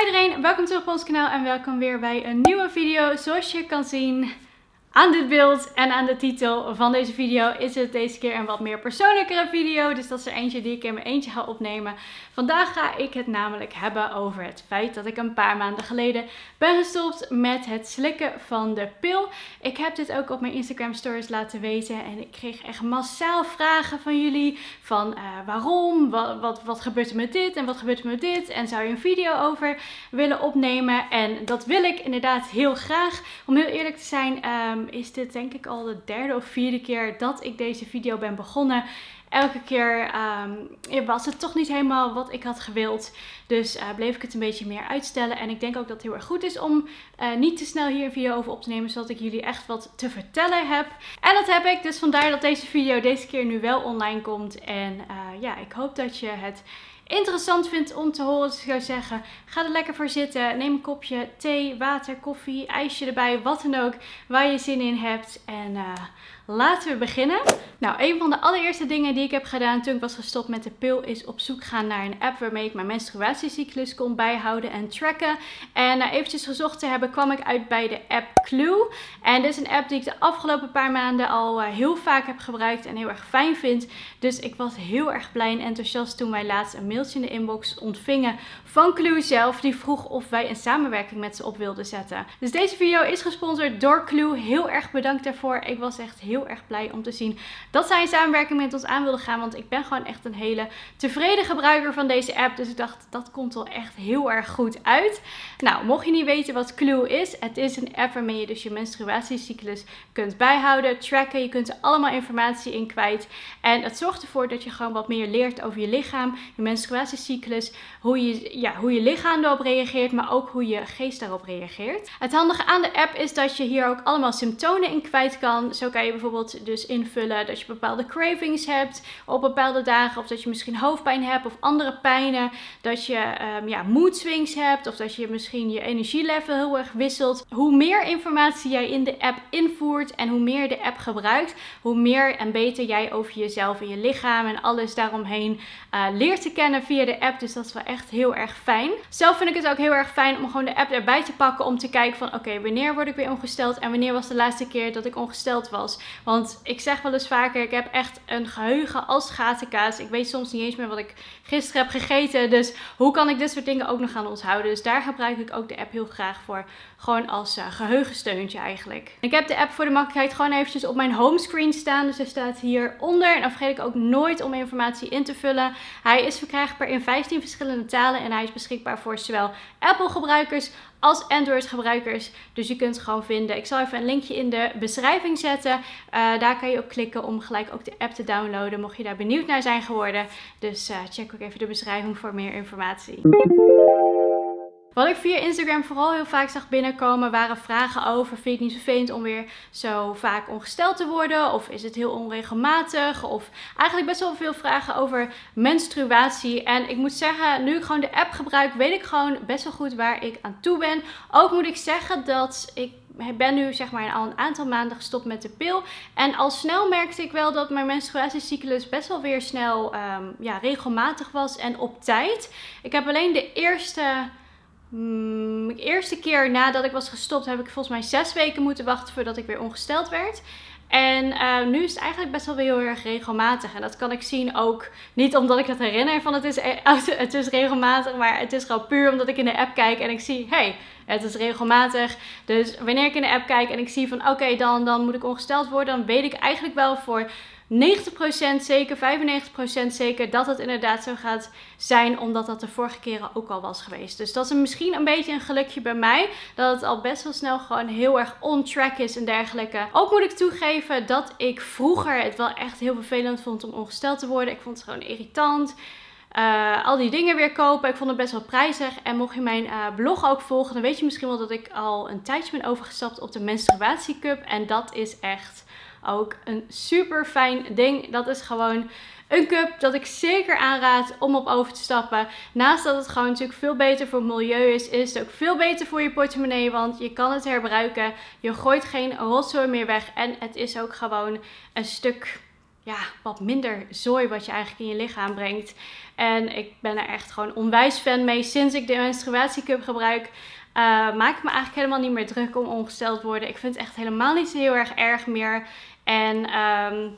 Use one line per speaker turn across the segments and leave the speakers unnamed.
Hi iedereen, welkom terug op ons kanaal en welkom weer bij een nieuwe video. Zoals je kan zien aan dit beeld en aan de titel van deze video is het deze keer een wat meer persoonlijkere video. Dus dat is er eentje die ik in mijn eentje ga opnemen. Vandaag ga ik het namelijk hebben over het feit dat ik een paar maanden geleden ben gestopt met het slikken van de pil. Ik heb dit ook op mijn Instagram stories laten weten en ik kreeg echt massaal vragen van jullie van uh, waarom, wat, wat, wat gebeurt er met dit en wat gebeurt er met dit en zou je een video over willen opnemen. En dat wil ik inderdaad heel graag. Om heel eerlijk te zijn um, is dit denk ik al de derde of vierde keer dat ik deze video ben begonnen elke keer um, was het toch niet helemaal wat ik had gewild. Dus uh, bleef ik het een beetje meer uitstellen. En ik denk ook dat het heel erg goed is om uh, niet te snel hier een video over op te nemen. Zodat ik jullie echt wat te vertellen heb. En dat heb ik. Dus vandaar dat deze video deze keer nu wel online komt. En uh, ja, ik hoop dat je het interessant vindt om te horen. Dus ik zou zeggen, ga er lekker voor zitten. Neem een kopje thee, water, koffie, ijsje erbij. Wat dan ook waar je zin in hebt. En uh, laten we beginnen. Nou, een van de allereerste dingen die ik heb gedaan toen ik was gestopt met de pil is op zoek gaan naar een app waarmee ik mijn menstruatiecyclus kon bijhouden en tracken. En na eventjes gezocht te hebben kwam ik uit bij de app Clue. En dit is een app die ik de afgelopen paar maanden al uh, heel vaak heb gebruikt en heel erg fijn vind. Dus ik was heel erg blij en enthousiast toen wij laatst een in de inbox ontvingen van Clue zelf. Die vroeg of wij een samenwerking met ze op wilden zetten. Dus deze video is gesponsord door Clue. Heel erg bedankt daarvoor. Ik was echt heel erg blij om te zien dat zij een samenwerking met ons aan wilden gaan. Want ik ben gewoon echt een hele tevreden gebruiker van deze app. Dus ik dacht, dat komt wel echt heel erg goed uit. Nou, mocht je niet weten wat Clue is. Het is een app waarmee je dus je menstruatiecyclus kunt bijhouden, tracken. Je kunt er allemaal informatie in kwijt. En het zorgt ervoor dat je gewoon wat meer leert over je lichaam, je menstruatiecyclus. Hoe je, ja, hoe je lichaam erop reageert, maar ook hoe je geest daarop reageert. Het handige aan de app is dat je hier ook allemaal symptomen in kwijt kan. Zo kan je bijvoorbeeld dus invullen dat je bepaalde cravings hebt op bepaalde dagen. Of dat je misschien hoofdpijn hebt of andere pijnen. Dat je um, ja, mood swings hebt of dat je misschien je energielevel heel erg wisselt. Hoe meer informatie jij in de app invoert en hoe meer de app gebruikt, hoe meer en beter jij over jezelf en je lichaam en alles daaromheen uh, leert te kennen via de app. Dus dat is wel echt heel erg fijn. Zelf vind ik het ook heel erg fijn om gewoon de app erbij te pakken om te kijken van oké, wanneer word ik weer ongesteld en wanneer was de laatste keer dat ik ongesteld was. Want ik zeg wel eens vaker, ik heb echt een geheugen als gatenkaas. Ik weet soms niet eens meer wat ik gisteren heb gegeten. Dus hoe kan ik dit soort dingen ook nog gaan onthouden? Dus daar gebruik ik ook de app heel graag voor. Gewoon als uh, geheugensteuntje eigenlijk. Ik heb de app voor de makkelijkheid gewoon eventjes op mijn homescreen staan. Dus hij staat hieronder. En dan vergeet ik ook nooit om informatie in te vullen. Hij is verkrijgbaar in 15 verschillende talen. En hij is beschikbaar voor zowel Apple gebruikers als Android gebruikers. Dus je kunt het gewoon vinden. Ik zal even een linkje in de beschrijving zetten. Uh, daar kan je op klikken om gelijk ook de app te downloaden. Mocht je daar benieuwd naar zijn geworden. Dus uh, check ook even de beschrijving voor meer informatie. Wat ik via Instagram vooral heel vaak zag binnenkomen waren vragen over: vind je het niet vervelend om weer zo vaak ongesteld te worden? Of is het heel onregelmatig? Of eigenlijk best wel veel vragen over menstruatie. En ik moet zeggen, nu ik gewoon de app gebruik, weet ik gewoon best wel goed waar ik aan toe ben. Ook moet ik zeggen dat ik ik ben nu zeg maar al een aantal maanden gestopt met de pil. En al snel merkte ik wel dat mijn menstruatiecyclus best wel weer snel um, ja, regelmatig was en op tijd. Ik heb alleen de eerste Mm, de eerste keer nadat ik was gestopt heb ik volgens mij zes weken moeten wachten voordat ik weer ongesteld werd. En uh, nu is het eigenlijk best wel weer heel erg regelmatig. En dat kan ik zien ook niet omdat ik het herinner van het is, e- het is regelmatig. Maar het is gewoon puur omdat ik in de app kijk en ik zie, hey, het is regelmatig. Dus wanneer ik in de app kijk en ik zie van oké, dan, dan moet ik ongesteld worden. Dan weet ik eigenlijk wel voor 90% zeker, 95% zeker dat het inderdaad zo gaat zijn, omdat dat de vorige keren ook al was geweest. Dus dat is misschien een beetje een gelukje bij mij, dat het al best wel snel gewoon heel erg on track is en dergelijke. Ook moet ik toegeven dat ik vroeger het wel echt heel vervelend vond om ongesteld te worden. Ik vond het gewoon irritant. Uh, al die dingen weer kopen. Ik vond het best wel prijzig. En mocht je mijn uh, blog ook volgen, dan weet je misschien wel dat ik al een tijdje ben overgestapt op de menstruatiecup. En dat is echt ook een super fijn ding. Dat is gewoon een cup dat ik zeker aanraad om op over te stappen. Naast dat het gewoon natuurlijk veel beter voor het milieu is, is het ook veel beter voor je portemonnee. Want je kan het herbruiken. Je gooit geen rotzooi meer weg. En het is ook gewoon een stuk ja, wat minder zooi wat je eigenlijk in je lichaam brengt. En ik ben er echt gewoon onwijs fan mee. Sinds ik de menstruatiecup gebruik, uh, maak me eigenlijk helemaal niet meer druk om ongesteld te worden. Ik vind het echt helemaal niet zo heel erg erg meer. En um,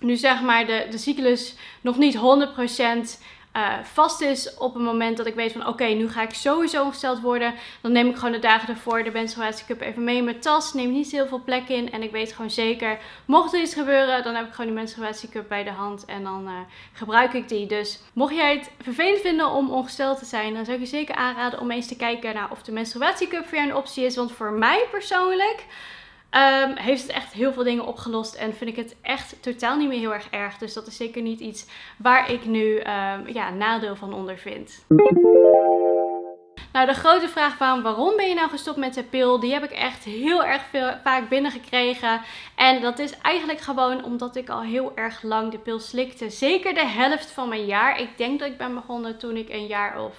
nu zeg maar de, de cyclus nog niet 100% uh, vast is op het moment dat ik weet van oké, nu ga ik sowieso ongesteld worden. Dan neem ik gewoon de dagen ervoor de menstruatiecup even mee in mijn tas. Neem niet heel veel plek in. En ik weet gewoon zeker, mocht er iets gebeuren, dan heb ik gewoon die menstruatiecup bij de hand. En dan uh, gebruik ik die. Dus mocht jij het vervelend vinden om ongesteld te zijn, dan zou ik je zeker aanraden om eens te kijken naar of de menstruatiecup voor jou een optie is. Want voor mij persoonlijk Um, heeft het echt heel veel dingen opgelost en vind ik het echt totaal niet meer heel erg erg. Dus dat is zeker niet iets waar ik nu um, ja, nadeel van ondervind. Nou, de grote vraag van waarom ben je nou gestopt met de pil, die heb ik echt heel erg veel, vaak binnengekregen. En dat is eigenlijk gewoon omdat ik al heel erg lang de pil slikte. Zeker de helft van mijn jaar. Ik denk dat ik ben begonnen toen ik een jaar of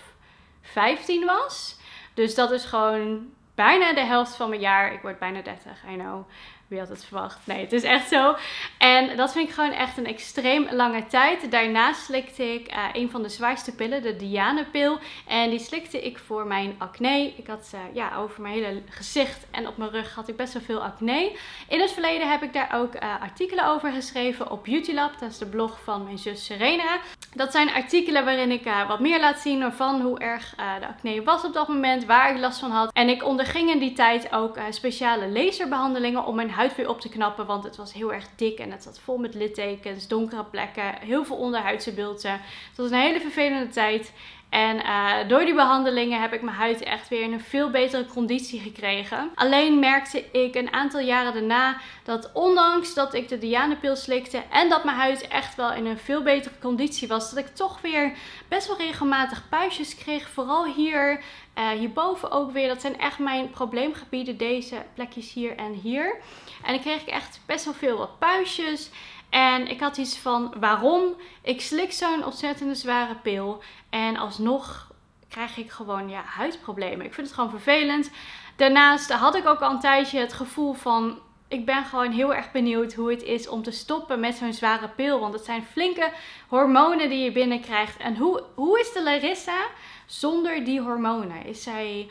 15 was. Dus dat is gewoon bijna de helft van mijn jaar. Ik word bijna 30, I know. Wie had het verwacht? Nee, het is echt zo. En dat vind ik gewoon echt een extreem lange tijd. Daarnaast slikte ik uh, een van de zwaarste pillen, de Diane-pil. En die slikte ik voor mijn acne. Ik had uh, ja, over mijn hele gezicht en op mijn rug had ik best wel veel acne. In het verleden heb ik daar ook uh, artikelen over geschreven op Beautylab. Dat is de blog van mijn zus Serena. Dat zijn artikelen waarin ik wat meer laat zien van hoe erg de acne was op dat moment. Waar ik last van had. En ik onderging in die tijd ook speciale laserbehandelingen om mijn huid huid weer op te knappen. Want het was heel erg dik en het zat vol met littekens, donkere plekken, heel veel onderhuidse bulten. Het was een hele vervelende tijd. En uh, door die behandelingen heb ik mijn huid echt weer in een veel betere conditie gekregen. Alleen merkte ik een aantal jaren daarna dat ondanks dat ik de Diane-pil slikte en dat mijn huid echt wel in een veel betere conditie was, dat ik toch weer best wel regelmatig puistjes kreeg. Vooral hier, uh, hierboven ook weer. Dat zijn echt mijn probleemgebieden, deze plekjes hier en hier. En dan kreeg ik echt best wel veel wat puistjes. En ik had iets van waarom? Ik slik zo'n ontzettende zware pil. En alsnog krijg ik gewoon ja, huidproblemen. Ik vind het gewoon vervelend. Daarnaast had ik ook al een tijdje het gevoel van. Ik ben gewoon heel erg benieuwd hoe het is om te stoppen met zo'n zware pil. Want het zijn flinke hormonen die je binnenkrijgt. En hoe, hoe is de Larissa zonder die hormonen? Is zij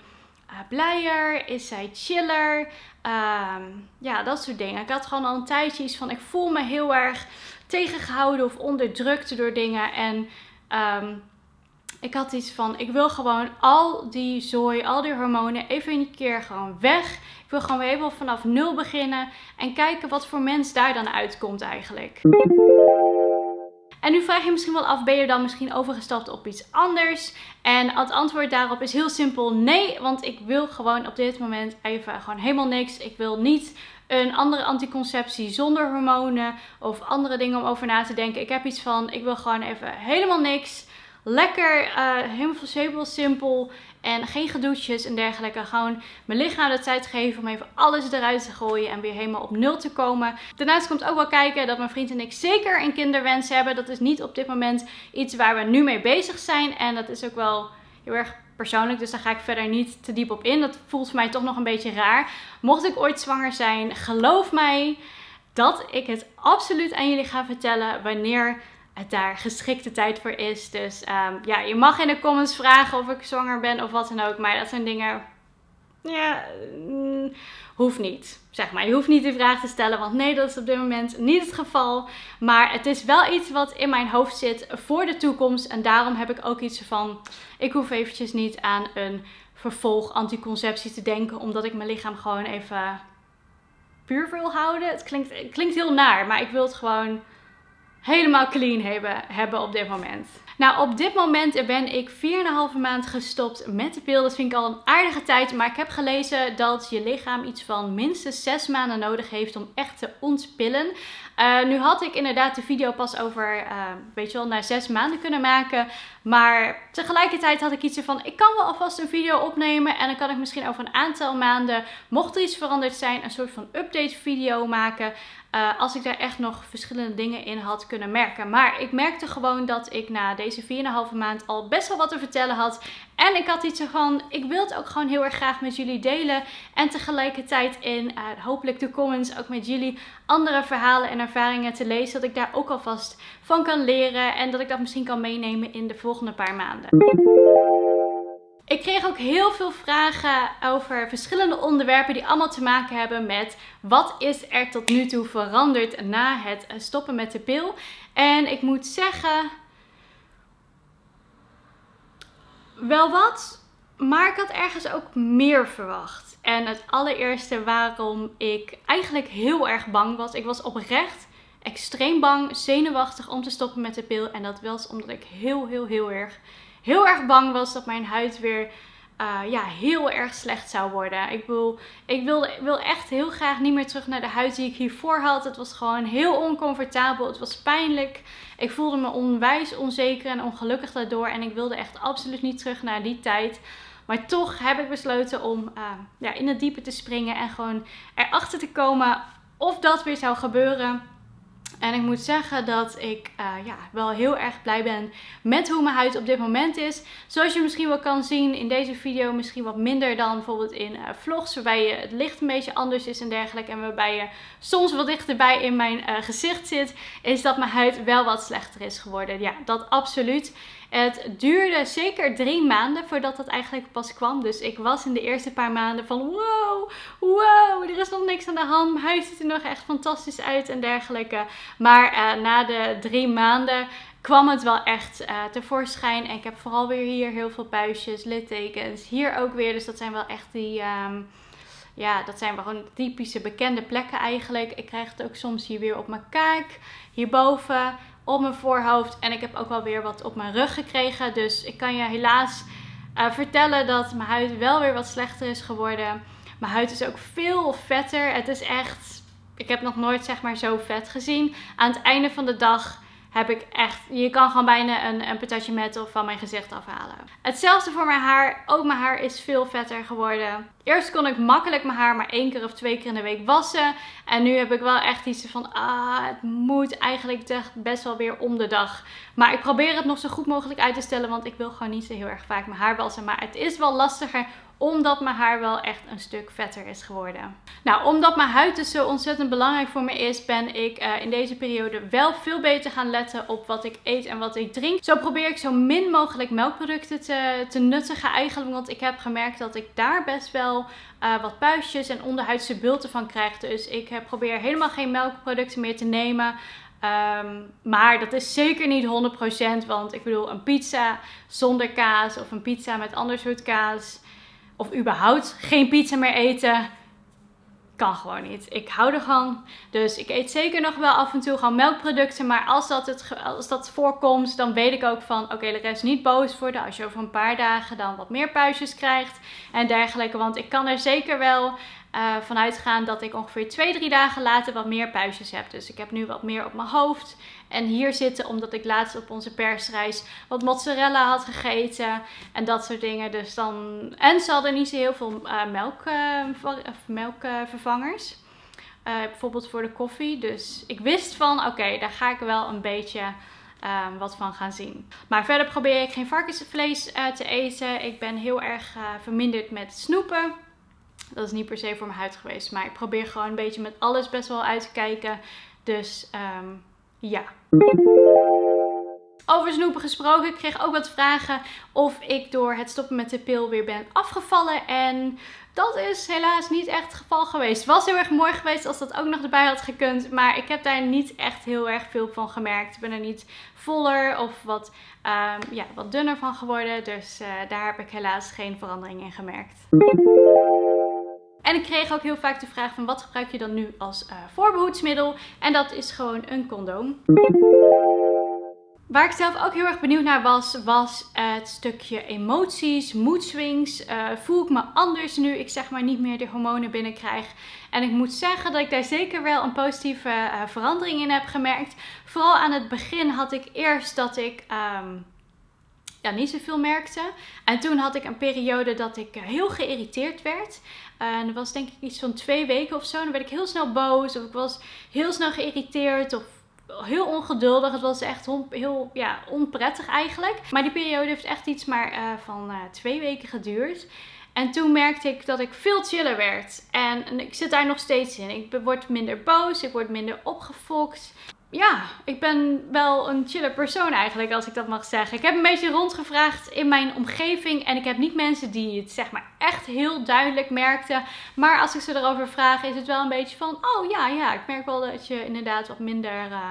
blijer? Is zij chiller? Um, ja, dat soort dingen. Ik had gewoon al een tijdje iets van, ik voel me heel erg tegengehouden of onderdrukt door dingen. En um, ik had iets van, ik wil gewoon al die zooi, al die hormonen even een keer gewoon weg. Ik wil gewoon weer even vanaf nul beginnen en kijken wat voor mens daar dan uitkomt eigenlijk. En nu vraag je misschien wel af, ben je dan misschien overgestapt op iets anders? En het antwoord daarop is heel simpel nee, want ik wil gewoon op dit moment even gewoon helemaal niks. Ik wil niet een andere anticonceptie zonder hormonen of andere dingen om over na te denken. Ik heb iets van, ik wil gewoon even helemaal niks. Lekker, uh, helemaal simpel en geen gedoetjes en dergelijke. Gewoon mijn lichaam de tijd geven om even alles eruit te gooien en weer helemaal op nul te komen. Daarnaast komt ook wel kijken dat mijn vriend en ik zeker een kinderwens hebben. Dat is niet op dit moment iets waar we nu mee bezig zijn. En dat is ook wel heel erg persoonlijk, dus daar ga ik verder niet te diep op in. Dat voelt voor mij toch nog een beetje raar. Mocht ik ooit zwanger zijn, geloof mij dat ik het absoluut aan jullie ga vertellen wanneer het daar geschikte tijd voor is. Dus um, ja, je mag in de comments vragen of ik zwanger ben of wat dan ook. Maar dat zijn dingen. Ja, mm, hoeft niet. Zeg maar, je hoeft niet die vraag te stellen, want nee, dat is op dit moment niet het geval. Maar het is wel iets wat in mijn hoofd zit voor de toekomst. En daarom heb ik ook iets van, ik hoef eventjes niet aan een vervolg anticonceptie te denken, omdat ik mijn lichaam gewoon even puur wil houden. Het klinkt, het klinkt heel naar, maar ik wil het gewoon helemaal clean hebben, hebben op dit moment. Nou, op dit moment ben ik 4,5 maand gestopt met de pil. Dat vind ik al een aardige tijd. Maar ik heb gelezen dat je lichaam iets van minstens 6 maanden nodig heeft om echt te ontpillen. Uh, nu had ik inderdaad de video pas over, uh, weet je wel, na 6 maanden kunnen maken. Maar tegelijkertijd had ik iets van, ik kan wel alvast een video opnemen. En dan kan ik misschien over een aantal maanden, mocht er iets veranderd zijn, een soort van update video maken. Uh, als ik daar echt nog verschillende dingen in had kunnen merken. Maar ik merkte gewoon dat ik na deze 4,5 maand al best wel wat te vertellen had. En ik had iets van, ik wil het ook gewoon heel erg graag met jullie delen. En tegelijkertijd in uh, hopelijk de comments ook met jullie andere verhalen en ervaringen te lezen. Dat ik daar ook alvast van kan leren. En dat ik dat misschien kan meenemen in de volgende paar maanden. Ik kreeg ook heel veel vragen over verschillende onderwerpen die allemaal te maken hebben met wat is er tot nu toe veranderd na het stoppen met de pil. En ik moet zeggen, wel wat, maar ik had ergens ook meer verwacht. En het allereerste waarom ik eigenlijk heel erg bang was, ik was oprecht extreem bang, zenuwachtig om te stoppen met de pil. En dat was omdat ik heel, heel, heel erg heel erg bang was dat mijn huid weer uh, ja, heel erg slecht zou worden. Ik, wil, ik wilde, wil echt heel graag niet meer terug naar de huid die ik hiervoor had. Het was gewoon heel oncomfortabel. Het was pijnlijk. Ik voelde me onwijs onzeker en ongelukkig daardoor. En ik wilde echt absoluut niet terug naar die tijd. Maar toch heb ik besloten om uh, ja, in het diepe te springen en gewoon erachter te komen of dat weer zou gebeuren. En ik moet zeggen dat ik uh, ja, wel heel erg blij ben met hoe mijn huid op dit moment is. Zoals je misschien wel kan zien in deze video, misschien wat minder dan bijvoorbeeld in uh, vlogs. Waarbij je, het licht een beetje anders is en dergelijke. En waarbij je soms wat dichterbij in mijn uh, gezicht zit. Is dat mijn huid wel wat slechter is geworden. Ja, dat absoluut. Het duurde zeker drie maanden voordat dat eigenlijk pas kwam. Dus ik was in de eerste paar maanden van wow, wow, er is nog niks aan de hand. Mijn huid ziet er nog echt fantastisch uit en dergelijke. Maar uh, na de drie maanden kwam het wel echt uh, tevoorschijn. En ik heb vooral weer hier heel veel puistjes, littekens. Hier ook weer, dus dat zijn wel echt die... Um, ja, dat zijn wel gewoon typische bekende plekken eigenlijk. Ik krijg het ook soms hier weer op mijn kaak, hierboven op mijn voorhoofd. En ik heb ook wel weer wat op mijn rug gekregen. Dus ik kan je helaas uh, vertellen dat mijn huid wel weer wat slechter is geworden. Mijn huid is ook veel vetter. Het is echt, ik heb nog nooit zeg maar zo vet gezien. Aan het einde van de dag heb ik echt, je kan gewoon bijna een, een patatje metal van mijn gezicht afhalen. Hetzelfde voor mijn haar. Ook mijn haar is veel vetter geworden. Eerst kon ik makkelijk mijn haar maar één keer of twee keer in de week wassen. En nu heb ik wel echt iets van, ah, het moet eigenlijk best wel weer om de dag. Maar ik probeer het nog zo goed mogelijk uit te stellen, want ik wil gewoon niet zo heel erg vaak mijn haar wassen. Maar het is wel lastiger omdat mijn haar wel echt een stuk vetter is geworden. Nou, omdat mijn huid dus zo ontzettend belangrijk voor me is, ben ik uh, in deze periode wel veel beter gaan letten op wat ik eet en wat ik drink. Zo probeer ik zo min mogelijk melkproducten te, te nuttigen eigenlijk, want ik heb gemerkt dat ik daar best wel uh, wat puistjes en onderhuidse bulten van krijg. Dus ik uh, probeer helemaal geen melkproducten meer te nemen. Um, maar dat is zeker niet 100%, want ik bedoel een pizza zonder kaas of een pizza met ander soort kaas of überhaupt geen pizza meer eten. Kan gewoon niet. Ik hou er gewoon. Dus ik eet zeker nog wel af en toe gewoon melkproducten. Maar als dat, het, als dat voorkomt, dan weet ik ook van... Oké, de rest niet boos worden. Als je over een paar dagen dan wat meer puistjes krijgt. En dergelijke. Want ik kan er zeker wel uh, dat ik ongeveer 2, 3 dagen later wat meer puistjes heb. Dus ik heb nu wat meer op mijn hoofd. En hier zitten omdat ik laatst op onze persreis wat mozzarella had gegeten. En dat soort dingen. Dus dan... En ze hadden niet zo heel veel uh, melk, uh, melkvervangers. bijvoorbeeld voor de koffie. Dus ik wist van oké, daar ga ik wel een beetje... Wat van gaan zien. Maar verder probeer ik geen varkensvlees te eten. Ik ben heel erg verminderd met snoepen. Dat is niet per se voor mijn huid geweest. Maar ik probeer gewoon een beetje met alles best wel uit te kijken. Dus um, ja. Over snoepen gesproken, ik kreeg ook wat vragen of ik door het stoppen met de pil weer ben afgevallen. En dat is helaas niet echt het geval geweest. Het was heel erg mooi geweest als dat ook nog erbij had gekund. Maar ik heb daar niet echt heel erg veel van gemerkt. Ik ben er niet voller of wat, um, ja, wat dunner van geworden. Dus uh, daar heb ik helaas geen verandering in gemerkt. En ik kreeg ook heel vaak de vraag van wat gebruik je dan nu als uh, voorbehoedsmiddel? En dat is gewoon een condoom. Waar ik zelf ook heel erg benieuwd naar was, was het stukje emoties, moedswings. Uh, voel ik me anders nu ik zeg maar niet meer de hormonen binnenkrijg? En ik moet zeggen dat ik daar zeker wel een positieve uh, verandering in heb gemerkt. Vooral aan het begin had ik eerst dat ik... Um, ja, niet zoveel merkte. En toen had ik een periode dat ik heel geïrriteerd werd. En dat was denk ik iets van twee weken of zo. Dan werd ik heel snel boos of ik was heel snel geïrriteerd of heel ongeduldig. Het was echt heel ja, onprettig eigenlijk. Maar die periode heeft echt iets maar uh, van uh, twee weken geduurd. En toen merkte ik dat ik veel chiller werd. En, ik zit daar nog steeds in. Ik word minder boos, ik word minder opgefokt. Ja, ik ben wel een chiller persoon eigenlijk, als ik dat mag zeggen. Ik heb een beetje rondgevraagd in mijn omgeving. En ik heb niet mensen die het zeg maar echt heel duidelijk merkten. Maar als ik ze erover vraag, is het wel een beetje van... Oh ja, ja, ik merk wel dat je inderdaad wat minder uh,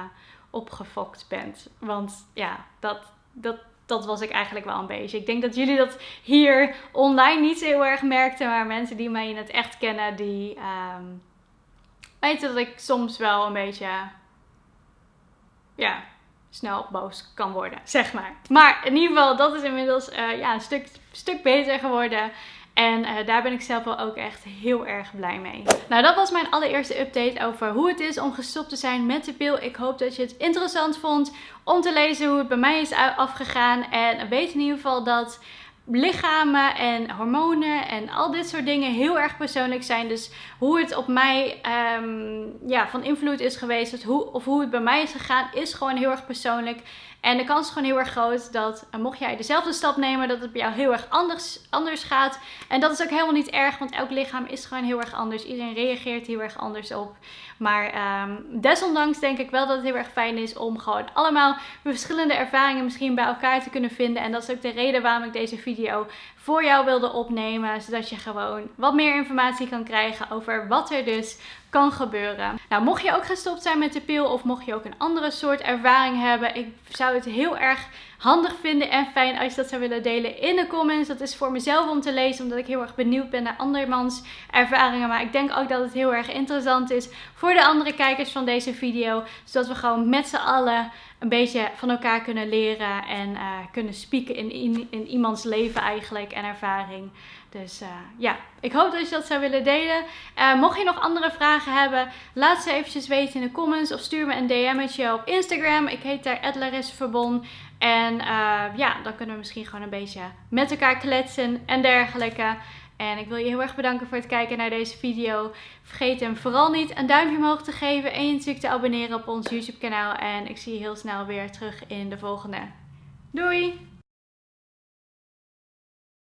opgefokt bent. Want ja, dat, dat, dat was ik eigenlijk wel een beetje. Ik denk dat jullie dat hier online niet heel erg merkten. Maar mensen die mij in het echt kennen, die um, weten dat ik soms wel een beetje, ja, snel boos kan worden, zeg maar. Maar in ieder geval, dat is inmiddels uh, ja, een stuk, stuk beter geworden. En uh, daar ben ik zelf wel ook echt heel erg blij mee. Nou, dat was mijn allereerste update over hoe het is om gestopt te zijn met de pil. Ik hoop dat je het interessant vond om te lezen hoe het bij mij is afgegaan. En weet in ieder geval dat lichamen en hormonen en al dit soort dingen heel erg persoonlijk zijn. Dus hoe het op mij um, ja, van invloed is geweest, hoe, of hoe het bij mij is gegaan, is gewoon heel erg persoonlijk. En de kans is gewoon heel erg groot dat, uh, mocht jij dezelfde stap nemen, dat het bij jou heel erg anders, anders gaat. En dat is ook helemaal niet erg, want elk lichaam is gewoon heel erg anders. Iedereen reageert heel erg anders op. Maar um, desondanks denk ik wel dat het heel erg fijn is om gewoon allemaal verschillende ervaringen misschien bij elkaar te kunnen vinden. En dat is ook de reden waarom ik deze video voor jou wilde opnemen. Zodat je gewoon wat meer informatie kan krijgen over wat er dus kan gebeuren. Nou, mocht je ook gestopt zijn met de pil of mocht je ook een andere soort ervaring hebben. Ik zou het heel erg handig vinden en fijn als je dat zou willen delen in de comments. Dat is voor mezelf om te lezen, omdat ik heel erg benieuwd ben naar andermans ervaringen. Maar ik denk ook dat het heel erg interessant is voor de andere kijkers van deze video. Zodat we gewoon met z'n allen een beetje van elkaar kunnen leren en uh, kunnen spieken in, in, iemands leven eigenlijk en ervaring. Dus uh, ja, ik hoop dat je dat zou willen delen. Uh, mocht je nog andere vragen hebben, laat ze eventjes weten in de comments of stuur me een DM'tje op Instagram. Ik heet daar Verbon. En ja, dan kunnen we misschien gewoon een beetje met elkaar kletsen en dergelijke. En ik wil je heel erg bedanken voor het kijken naar deze video. Vergeet hem vooral niet een duimpje omhoog te geven en je natuurlijk te abonneren op ons YouTube kanaal. En ik zie je heel snel weer terug in de volgende. Doei!